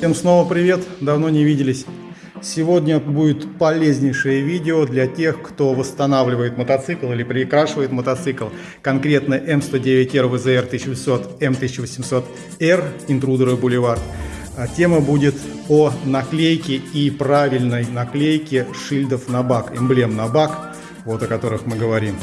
Всем снова привет, давно не виделись. Сегодня будет полезнейшее видео для тех, кто восстанавливает мотоцикл или перекрашивает мотоцикл. Конкретно М109R VZR 1800, М1800R Интрудер и Бульвар. Тема будет о наклейке и правильной наклейке шильдов на бак, эмблем на бак, вот о которых мы говорим.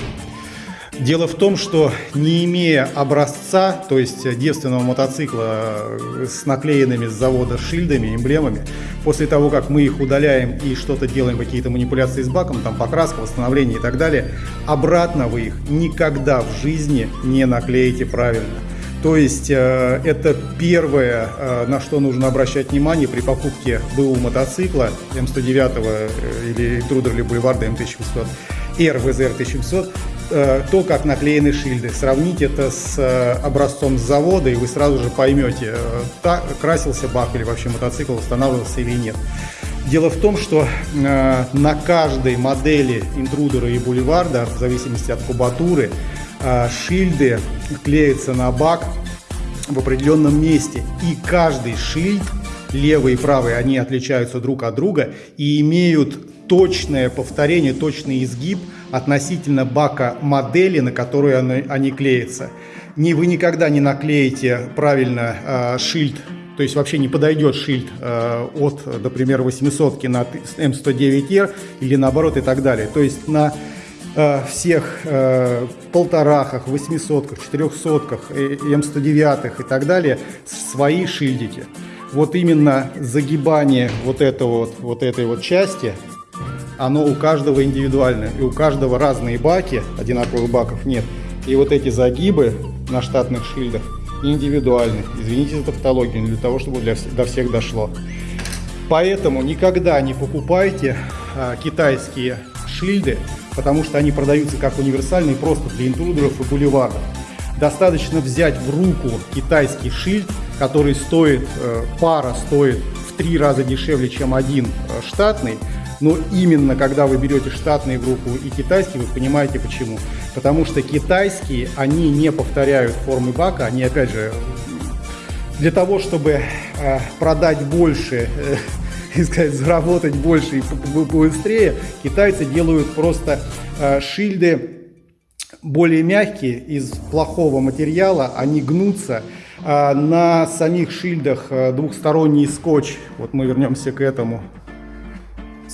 Дело в том, что не имея образца, то есть девственного мотоцикла с наклеенными с завода шильдами, эмблемами, после того, как мы их удаляем и что-то делаем, какие-то манипуляции с баком, там покраска, восстановление и так далее, обратно вы их никогда в жизни не наклеите правильно. То есть э, это первое, э, на что нужно обращать внимание при покупке БУ мотоцикла М109 э, или Трудер или Бульварда М1800, RVZR 1700, Э, то, как наклеены шильды. Сравните это с э, образцом с завода, и вы сразу же поймете, э, так, красился бак или вообще мотоцикл восстанавливался или нет. Дело в том, что э, на каждой модели интрудера и бульварда, в зависимости от кубатуры, э, шильды клеятся на бак в определенном месте. И каждый шильд, левый и правый, они отличаются друг от друга и имеют точное повторение, точный изгиб – относительно бака модели, на которую они, они клеятся. Не, вы никогда не наклеите правильно э, шильд, то есть вообще не подойдет шильд э, от, например, 800 на М109R или наоборот и так далее. То есть на э, всех э, полторахах, восьмисотках, четырехсотках, М109 и так далее свои шильдики. Вот именно загибание вот, этого вот, вот этой вот части оно у каждого индивидуальное. И у каждого разные баки, одинаковых баков нет. И вот эти загибы на штатных шильдах индивидуальны. Извините за тавтологию, для того, чтобы для, до всех дошло. Поэтому никогда не покупайте а, китайские шильды, потому что они продаются как универсальные просто для интрудеров и бульваров. Достаточно взять в руку китайский шильд, который стоит, э, пара стоит в три раза дешевле, чем один э, штатный, но именно когда вы берете штатные группы и китайские, вы понимаете почему. Потому что китайские, они не повторяют формы бака, они опять же для того, чтобы э, продать больше, э, и сказать, заработать больше и быстрее, китайцы делают просто э, шильды более мягкие, из плохого материала, они гнутся. А на самих шильдах э, двухсторонний скотч, вот мы вернемся к этому,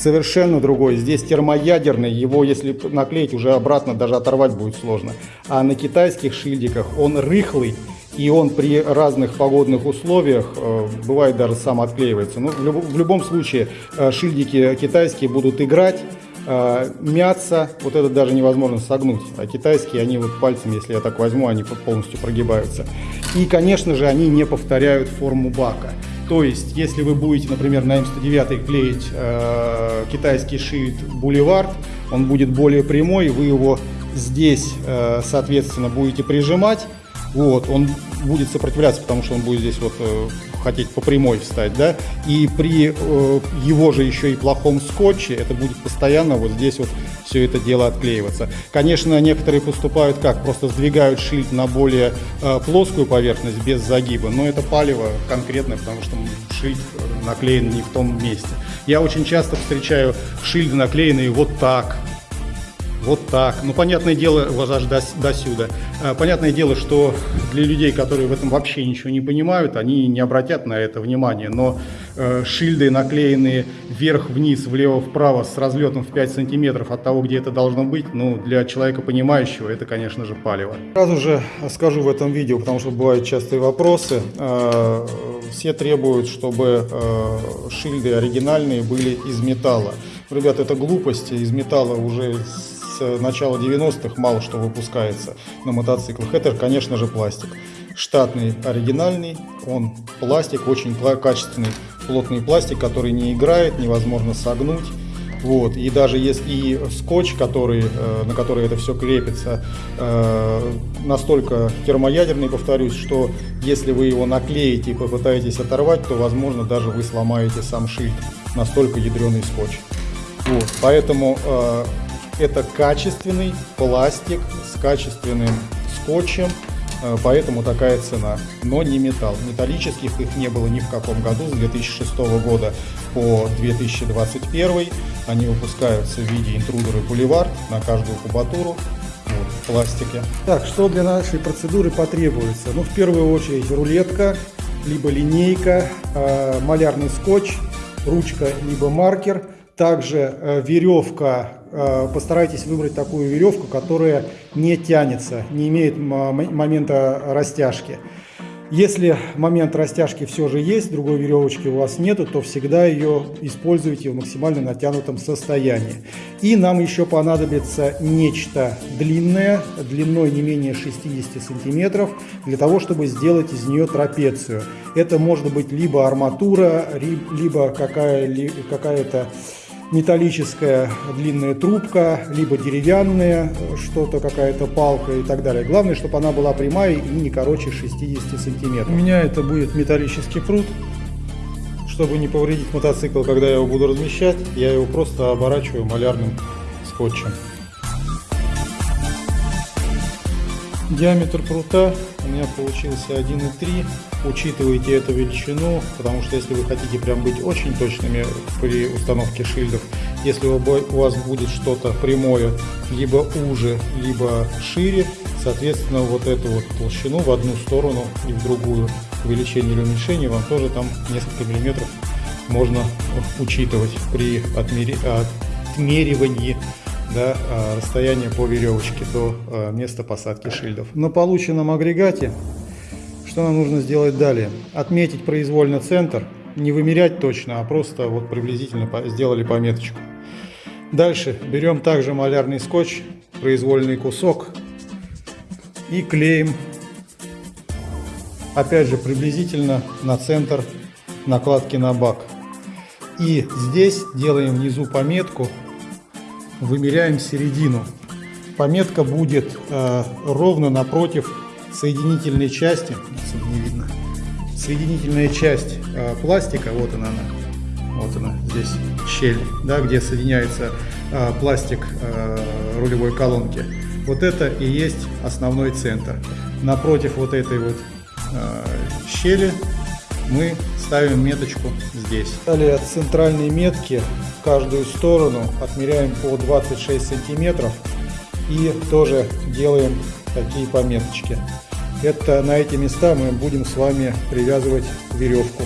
совершенно другой. Здесь термоядерный, его если наклеить уже обратно даже оторвать будет сложно. А на китайских шильдиках он рыхлый, и он при разных погодных условиях э, бывает даже сам отклеивается. Но ну, в, люб, в любом случае э, шильдики китайские будут играть, э, мяться, вот это даже невозможно согнуть. А китайские, они вот пальцем, если я так возьму, они полностью прогибаются. И, конечно же, они не повторяют форму бака. То есть, если вы будете, например, на М109 клеить э, китайский шильд Boulevard, он будет более прямой, вы его здесь, э, соответственно, будете прижимать, вот, он будет сопротивляться, потому что он будет здесь вот э, хотеть по прямой встать, да, и при э, его же еще и плохом скотче это будет постоянно вот здесь вот все это дело отклеиваться. Конечно, некоторые поступают как, просто сдвигают шильд на более э, плоскую поверхность без загиба, но это палево конкретное, потому что шильд наклеен не в том месте. Я очень часто встречаю шильды наклеенные вот так, вот так. Ну, понятное дело, аж до, до сюда. А, понятное дело, что для людей, которые в этом вообще ничего не понимают, они не обратят на это внимание. Но э, шильды, наклеенные вверх-вниз, влево-вправо с разлетом в 5 сантиметров от того, где это должно быть, ну, для человека понимающего, это, конечно же, палево. Сразу же скажу в этом видео, потому что бывают частые вопросы. Э, все требуют, чтобы э, шильды оригинальные были из металла. Ребята, это глупости. Из металла уже с начала 90-х мало что выпускается на мотоциклах. Это, конечно же, пластик. Штатный, оригинальный, он пластик, очень качественный, плотный пластик, который не играет, невозможно согнуть. Вот. И даже если и скотч, который, э, на который это все крепится, э, настолько термоядерный, повторюсь, что если вы его наклеите и попытаетесь оторвать, то, возможно, даже вы сломаете сам шильд. Настолько ядреный скотч. Вот. Поэтому э, это качественный пластик с качественным скотчем. э, поэтому такая цена. Но не металл. Металлических их не было ни в каком году, с 2006 года по 2021. Они выпускаются в виде интрудер и на каждую кубатуру вот, в пластике. Так, что для нашей процедуры потребуется? Ну, в первую очередь рулетка, либо линейка, э, малярный скотч, ручка, либо маркер. Также э, веревка, э, постарайтесь выбрать такую веревку, которая не тянется, не имеет момента растяжки. Если момент растяжки все же есть, другой веревочки у вас нету, то всегда ее используйте в максимально натянутом состоянии. И нам еще понадобится нечто длинное, длиной не менее 60 сантиметров, для того, чтобы сделать из нее трапецию. Это может быть либо арматура, либо какая-то какая металлическая длинная трубка, либо деревянная, что-то, какая-то палка и так далее. Главное, чтобы она была прямая и не короче 60 сантиметров. У меня это будет металлический пруд. Чтобы не повредить мотоцикл, когда я его буду размещать, я его просто оборачиваю малярным скотчем. Диаметр прута у меня получился 1,3. Учитывайте эту величину, потому что если вы хотите прям быть очень точными при установке шильдов, если у вас будет что-то прямое, либо уже, либо шире, соответственно, вот эту вот толщину в одну сторону и в другую увеличение или уменьшение вам тоже там несколько миллиметров можно учитывать при отмеривании да, а, расстояние по веревочке до а, места посадки шильдов. На полученном агрегате что нам нужно сделать далее? Отметить произвольно центр, не вымерять точно, а просто вот приблизительно сделали пометочку. Дальше берем также малярный скотч, произвольный кусок и клеим опять же приблизительно на центр накладки на бак. И здесь делаем внизу пометку вымеряем середину. Пометка будет э, ровно напротив соединительной части, не видно, соединительная часть э, пластика, вот она, она, вот она, здесь щель, да, где соединяется э, пластик э, рулевой колонки. Вот это и есть основной центр. Напротив вот этой вот э, щели мы ставим меточку здесь. Далее от центральной метки в каждую сторону отмеряем по 26 сантиметров и тоже делаем такие пометочки. Это на эти места мы будем с вами привязывать веревку.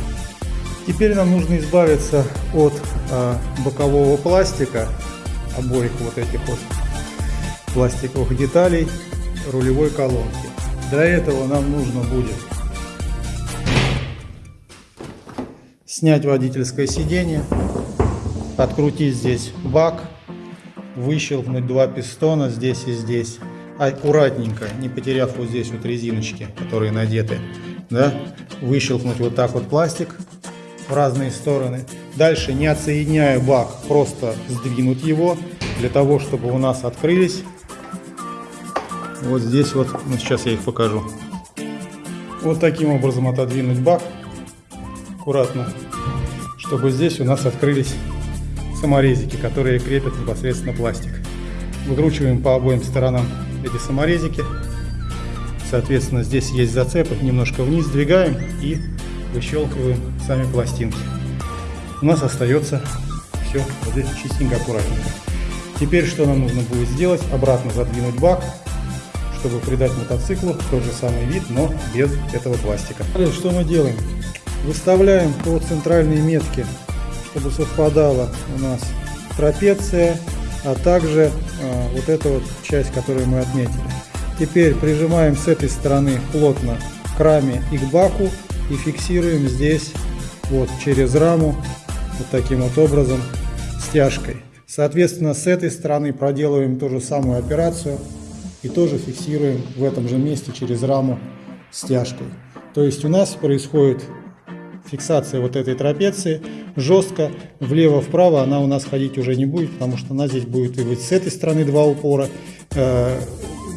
Теперь нам нужно избавиться от э, бокового пластика, обоих вот этих вот пластиковых деталей рулевой колонки. Для этого нам нужно будет снять водительское сиденье, открутить здесь бак, выщелкнуть два пистона здесь и здесь, аккуратненько, не потеряв вот здесь вот резиночки, которые надеты, да, выщелкнуть вот так вот пластик в разные стороны. Дальше, не отсоединяя бак, просто сдвинуть его, для того, чтобы у нас открылись. Вот здесь вот, ну сейчас я их покажу. Вот таким образом отодвинуть бак аккуратно чтобы здесь у нас открылись саморезики, которые крепят непосредственно пластик. Выкручиваем по обоим сторонам эти саморезики. Соответственно, здесь есть зацепы, немножко вниз сдвигаем и выщелкиваем сами пластинки. У нас остается все вот здесь чистенько, аккуратненько. Теперь что нам нужно будет сделать? Обратно задвинуть бак, чтобы придать мотоциклу тот же самый вид, но без этого пластика. Что мы делаем? Выставляем по центральной метке, чтобы совпадала у нас трапеция, а также а, вот эта вот часть, которую мы отметили. Теперь прижимаем с этой стороны плотно к раме и к баку и фиксируем здесь вот через раму вот таким вот образом стяжкой. Соответственно, с этой стороны проделываем ту же самую операцию и тоже фиксируем в этом же месте через раму стяжкой. То есть у нас происходит фиксация вот этой трапеции жестко влево-вправо она у нас ходить уже не будет, потому что она здесь будет и вот с этой стороны два упора, э,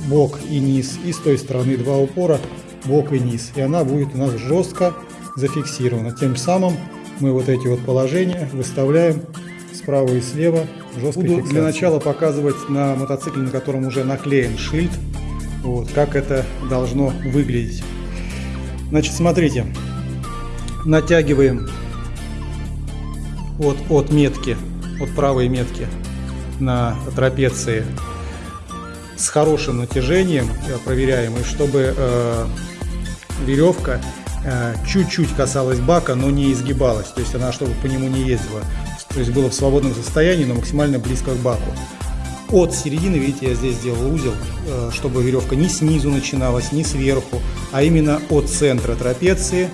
бок и низ, и с той стороны два упора, бок и низ. И она будет у нас жестко зафиксирована. Тем самым мы вот эти вот положения выставляем справа и слева жесткой Буду фиксации. для начала показывать на мотоцикле, на котором уже наклеен шильд, Вот, как это должно выглядеть. Значит, смотрите, натягиваем от, от метки, от правой метки на трапеции с хорошим натяжением, проверяем, и чтобы э, веревка э, чуть-чуть касалась бака, но не изгибалась, то есть она чтобы по нему не ездила, то есть было в свободном состоянии, но максимально близко к баку. От середины, видите, я здесь сделал узел, э, чтобы веревка не снизу начиналась, не сверху, а именно от центра трапеции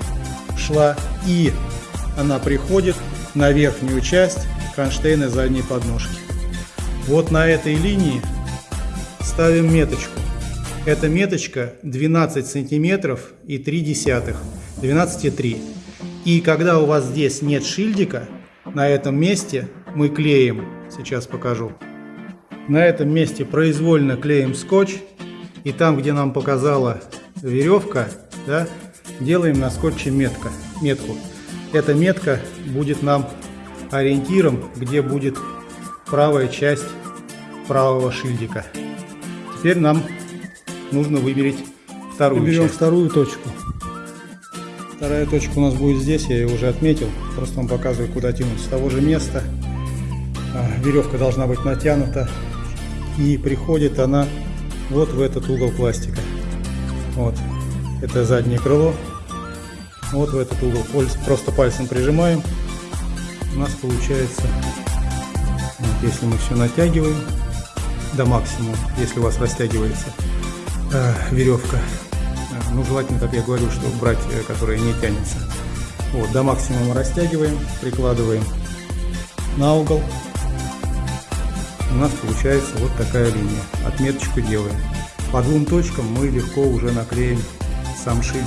шла и она приходит на верхнюю часть кронштейна задней подножки. Вот на этой линии ставим меточку. Эта меточка 12 сантиметров и 3 десятых, 12,3. И когда у вас здесь нет шильдика, на этом месте мы клеим, сейчас покажу. На этом месте произвольно клеим скотч, и там, где нам показала веревка, да, делаем на скотче метка, метку. Эта метка будет нам ориентиром, где будет правая часть правого шильдика. Теперь нам нужно выберать вторую Мы берем часть. вторую точку. Вторая точка у нас будет здесь, я ее уже отметил. Просто вам показываю, куда тянуть. С того же места а, веревка должна быть натянута. И приходит она вот в этот угол пластика. Вот. Это заднее крыло. Вот в этот угол. Просто пальцем прижимаем. У нас получается, вот, если мы все натягиваем, до максимума, если у вас растягивается э, веревка. Э, ну, желательно, как я говорю, что брать, э, которая не тянется. Вот, до максимума растягиваем, прикладываем на угол. У нас получается вот такая линия. Отметочку делаем. По двум точкам мы легко уже наклеим сам шильд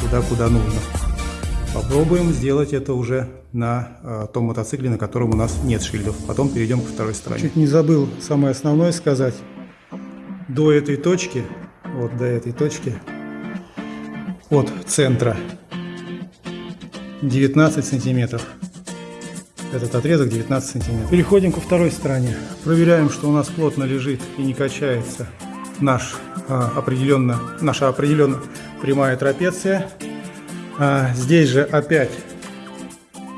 туда, куда нужно. Попробуем сделать это уже на э, том мотоцикле, на котором у нас нет шильдов. Потом перейдем к второй стороне. Чуть не забыл самое основное сказать. До этой точки, вот до этой точки, от центра 19 сантиметров. Этот отрезок 19 сантиметров. Переходим ко второй стороне. Проверяем, что у нас плотно лежит и не качается наш а, определенно, наша определенно прямая трапеция. А, здесь же опять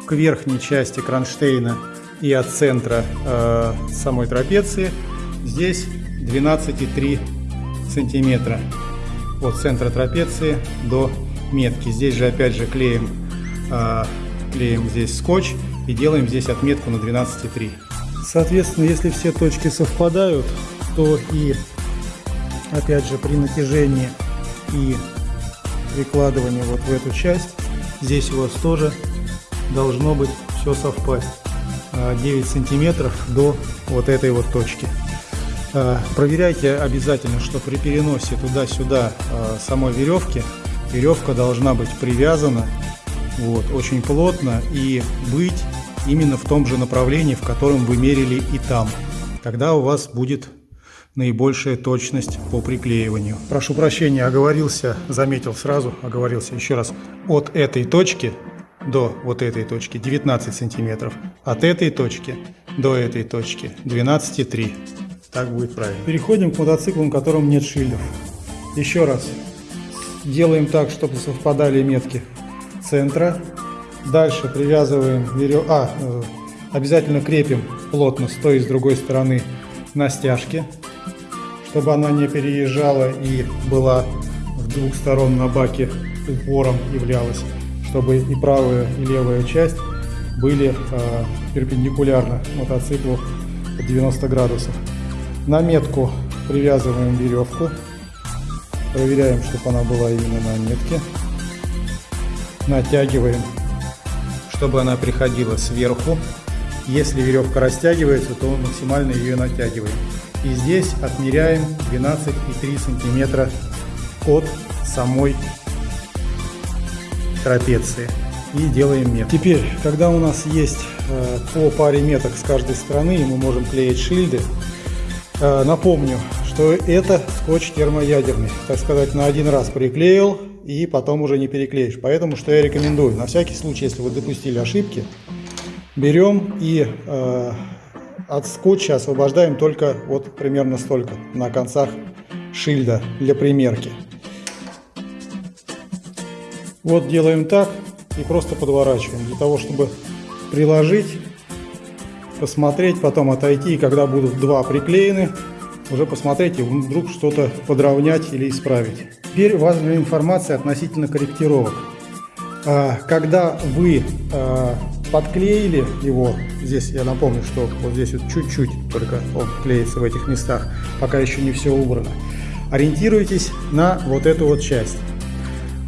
к верхней части кронштейна и от центра э, самой трапеции здесь 12,3 сантиметра от центра трапеции до метки. Здесь же опять же клеим, э, клеим здесь скотч и делаем здесь отметку на 12,3. Соответственно, если все точки совпадают, то и опять же при натяжении и прикладывании вот в эту часть здесь у вас тоже должно быть все совпасть. 9 а, сантиметров до вот этой вот точки. А, проверяйте обязательно, что при переносе туда-сюда а, самой веревки, веревка должна быть привязана вот, очень плотно и быть именно в том же направлении, в котором вы мерили и там. Тогда у вас будет наибольшая точность по приклеиванию. Прошу прощения, оговорился, заметил сразу, оговорился еще раз. От этой точки до вот этой точки 19 сантиметров. От этой точки до этой точки 12,3. Так будет правильно. Переходим к мотоциклам, у котором нет шильдов. Еще раз. Делаем так, чтобы совпадали метки центра. Дальше привязываем верев... А, э, обязательно крепим плотно с той и с другой стороны на стяжке, чтобы она не переезжала и была с двух сторон на баке упором являлась чтобы и правая, и левая часть были э, перпендикулярно мотоциклу под 90 градусов. На метку привязываем веревку, проверяем, чтобы она была именно на метке. Натягиваем, чтобы она приходила сверху. Если веревка растягивается, то максимально ее натягиваем. И здесь отмеряем 12,3 сантиметра от самой трапеции и делаем метку. Теперь, когда у нас есть э, по паре меток с каждой стороны, мы можем клеить шильды, напомню, что это скотч термоядерный. Так сказать, на один раз приклеил и потом уже не переклеишь. Поэтому что я рекомендую, на всякий случай, если вы допустили ошибки, берем и э, от скотча освобождаем только вот примерно столько на концах шильда для примерки. Вот делаем так и просто подворачиваем, для того, чтобы приложить, посмотреть, потом отойти, и когда будут два приклеены, уже посмотреть и вдруг что-то подровнять или исправить. Теперь важная информация относительно корректировок. А, когда вы а, подклеили его, здесь я напомню, что вот здесь вот чуть-чуть только он клеится в этих местах, пока еще не все убрано, ориентируйтесь на вот эту вот часть.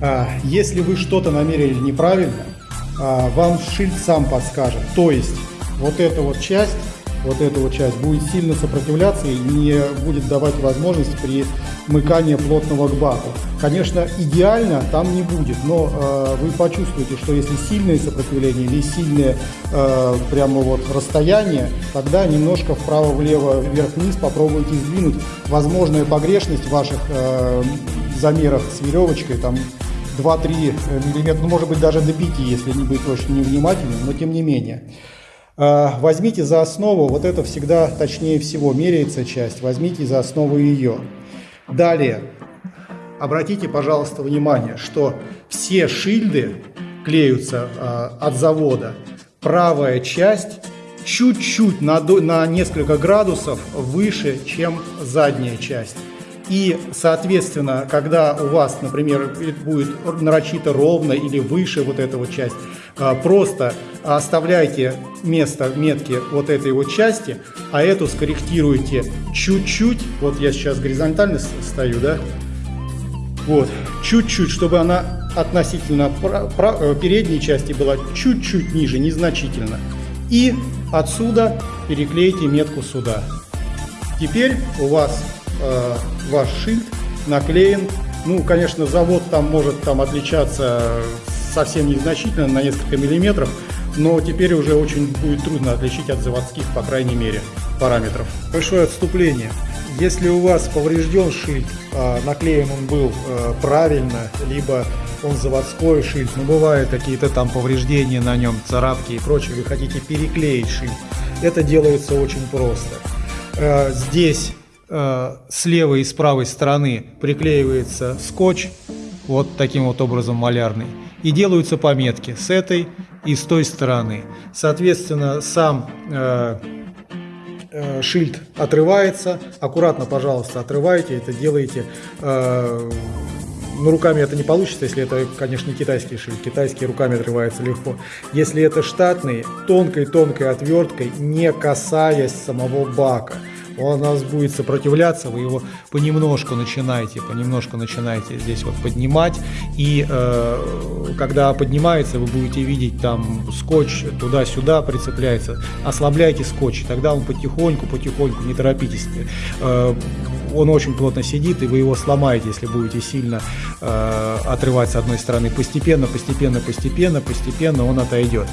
А, если вы что-то намерили неправильно, вам шильд сам подскажет. То есть вот эта вот часть вот эта вот часть будет сильно сопротивляться и не будет давать возможность при мыкании плотного к баку. Конечно, идеально там не будет, но э, вы почувствуете, что если сильное сопротивление или сильное э, прямо вот расстояние, тогда немножко вправо-влево, вверх-вниз попробуйте сдвинуть. Возможная погрешность в ваших э, замерах с веревочкой, там 2-3 миллиметра, ну может быть даже до 5, если не быть очень невнимательным, но тем не менее. А, возьмите за основу, вот это всегда точнее всего меряется часть, возьмите за основу ее. Далее, обратите, пожалуйста, внимание, что все шильды клеются а, от завода. Правая часть чуть-чуть на, на несколько градусов выше, чем задняя часть. И, соответственно, когда у вас, например, будет нарочито ровно или выше вот эта вот часть, просто оставляйте место метки вот этой вот части, а эту скорректируйте чуть-чуть. Вот я сейчас горизонтально стою, да? Вот, чуть-чуть, чтобы она относительно э, передней части была чуть-чуть ниже, незначительно. И отсюда переклейте метку сюда. Теперь у вас э, ваш шильд наклеен. Ну, конечно, завод там может там отличаться совсем незначительно, на несколько миллиметров, но теперь уже очень будет трудно отличить от заводских, по крайней мере, параметров. Большое отступление. Если у вас поврежден шильд, а наклеен он был э, правильно, либо он заводской шильд, но бывают какие-то там повреждения на нем, царапки и прочее, вы хотите переклеить шильд, это делается очень просто. Э, здесь с левой и с правой стороны приклеивается скотч, вот таким вот образом малярный и делаются пометки с этой и с той стороны. Соответственно, сам э, э, шильд отрывается. Аккуратно, пожалуйста, отрывайте. Это делаете. Э, ну, руками это не получится, если это, конечно, не китайский шильд. Китайский руками отрывается легко. Если это штатный, тонкой-тонкой отверткой, не касаясь самого бака – он у нас будет сопротивляться, вы его понемножку начинаете, понемножку начинаете здесь вот поднимать, и э, когда поднимается, вы будете видеть там скотч туда-сюда прицепляется, ослабляйте скотч, тогда он потихоньку, потихоньку, не торопитесь, э, он очень плотно сидит, и вы его сломаете, если будете сильно э, отрывать с одной стороны. Постепенно, постепенно, постепенно, постепенно он отойдет.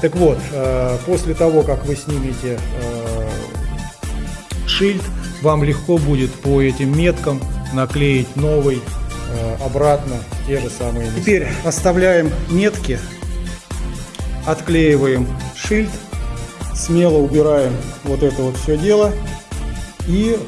Так вот, э, после того, как вы снимете э, шильд, вам легко будет по этим меткам наклеить новый э, обратно те же самые места. Теперь оставляем метки, отклеиваем шильд, смело убираем вот это вот все дело и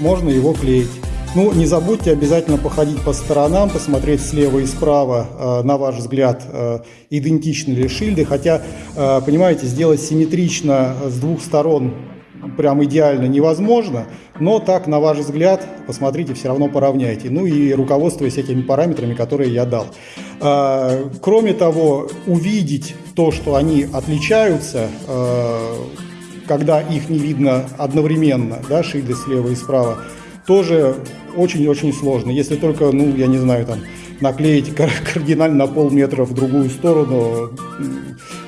можно его клеить. Ну, не забудьте обязательно походить по сторонам, посмотреть слева и справа, э, на ваш взгляд, э, идентичны ли шильды. Хотя, э, понимаете, сделать симметрично с двух сторон прям идеально невозможно, но так, на ваш взгляд, посмотрите, все равно поравняйте. Ну и руководствуясь этими параметрами, которые я дал. А, кроме того, увидеть то, что они отличаются, а, когда их не видно одновременно, да, шильды слева и справа, тоже очень-очень сложно. Если только, ну, я не знаю, там, наклеить кардинально на полметра в другую сторону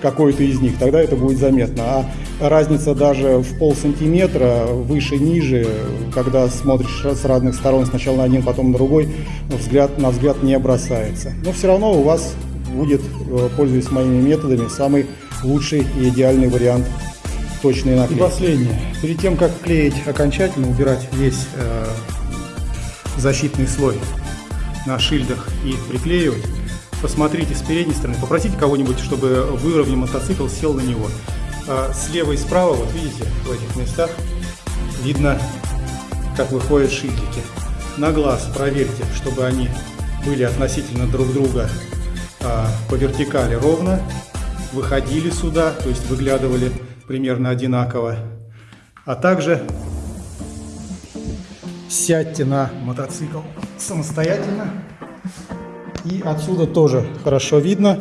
какой-то из них, тогда это будет заметно. А разница даже в пол сантиметра, выше-ниже, когда смотришь с разных сторон, сначала на один, потом на другой, взгляд, на взгляд не бросается. Но все равно у вас будет, э, пользуясь моими методами, самый лучший и идеальный вариант точной наклейки. И последнее. Перед тем, как клеить окончательно, убирать весь э, защитный слой на шильдах и приклеивать, посмотрите с передней стороны, попросите кого-нибудь, чтобы выровнял мотоцикл, сел на него. А слева и справа, вот видите, в этих местах видно, как выходят шильдики. на глаз проверьте, чтобы они были относительно друг друга а, по вертикали ровно, выходили сюда, то есть выглядывали примерно одинаково. А также сядьте на мотоцикл самостоятельно. И отсюда тоже хорошо видно.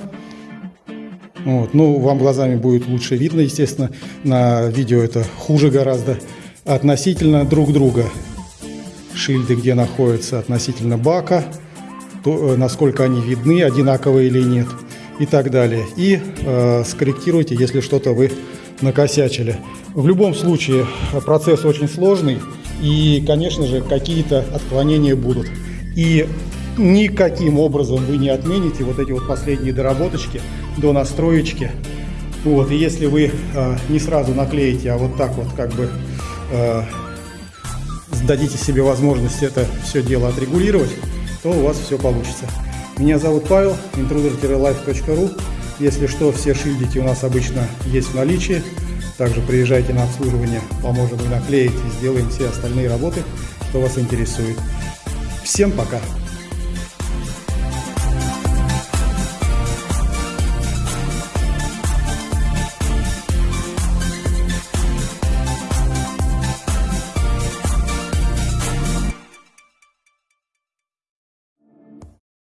Вот. Ну, вам глазами будет лучше видно, естественно. На видео это хуже гораздо. Относительно друг друга. Шильды, где находятся относительно бака. То, э, насколько они видны, одинаковые или нет. И так далее. И э, скорректируйте, если что-то вы накосячили. В любом случае процесс очень сложный. И, конечно же, какие-то отклонения будут. И никаким образом вы не отмените вот эти вот последние доработочки до настроечки. Вот, и если вы э, не сразу наклеите, а вот так вот как бы э, дадите себе возможность это все дело отрегулировать, то у вас все получится. Меня зовут Павел, intruder-life.ru. Если что, все шильдики у нас обычно есть в наличии. Также приезжайте на обслуживание, поможем и наклеить, и сделаем все остальные работы, что вас интересует. Всем пока!